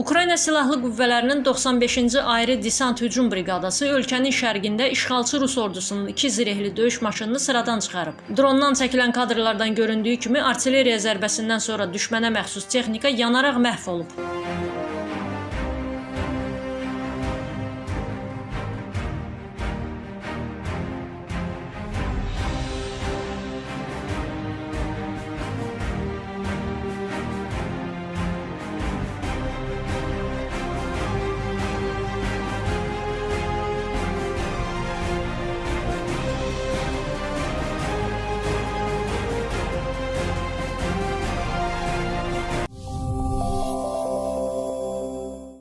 Ukrayna Silahlı Qüvvələrinin 95-ci Ayrı Desant Hücum Briqadası ölkənin şərqində işğalçı Rus ordusunun iki zirehli döyüş maşınını sıradan çıxarıb. Drondan çəkilən kadrlardan göründüyü kimi artilleriya zərbəsindən sonra düşmənə məxsus texnika yanaraq məhv olub.